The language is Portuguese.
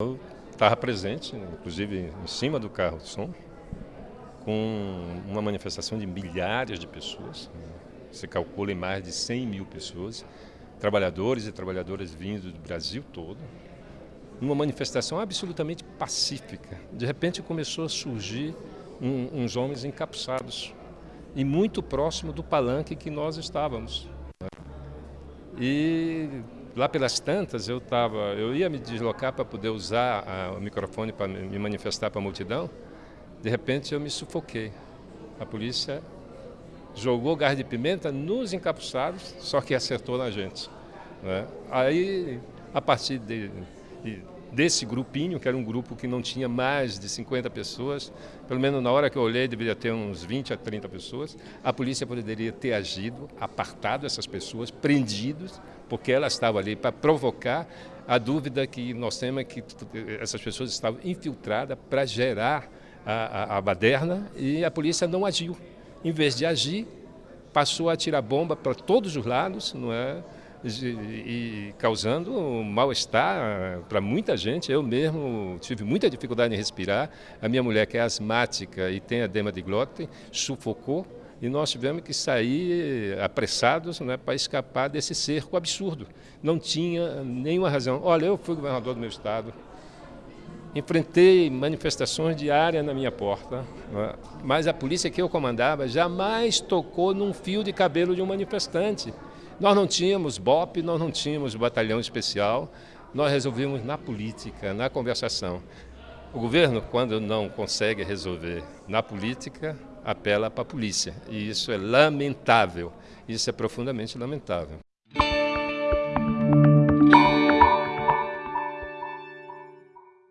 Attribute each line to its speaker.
Speaker 1: Eu estava presente, inclusive em cima do carro de som, com uma manifestação de milhares de pessoas, se calcula em mais de 100 mil pessoas, trabalhadores e trabalhadoras vindos do Brasil todo, numa manifestação absolutamente pacífica. De repente começou a surgir um, uns homens encapuçados e muito próximo do palanque que nós estávamos. E lá pelas tantas eu tava, eu ia me deslocar para poder usar a, o microfone para me manifestar para a multidão. De repente eu me sufoquei. A polícia jogou gás de pimenta nos encapuçados, só que acertou na gente. Né? Aí, a partir de, de desse grupinho, que era um grupo que não tinha mais de 50 pessoas, pelo menos na hora que eu olhei, deveria ter uns 20 a 30 pessoas, a polícia poderia ter agido, apartado essas pessoas, prendidos, porque elas estavam ali para provocar a dúvida que nós temos é que essas pessoas estavam infiltradas para gerar a, a, a baderna e a polícia não agiu. Em vez de agir, passou a tirar bomba para todos os lados, não é? E causando mal-estar para muita gente. Eu mesmo tive muita dificuldade em respirar. A minha mulher, que é asmática e tem edema de glóten, sufocou e nós tivemos que sair apressados né, para escapar desse cerco absurdo. Não tinha nenhuma razão. Olha, eu fui governador do meu estado, enfrentei manifestações diárias na minha porta, né, mas a polícia que eu comandava jamais tocou num fio de cabelo de um manifestante. Nós não tínhamos BOP, nós não tínhamos batalhão especial, nós resolvemos na política, na conversação. O governo, quando não consegue resolver na política, apela para a polícia. E isso é lamentável, isso é profundamente lamentável.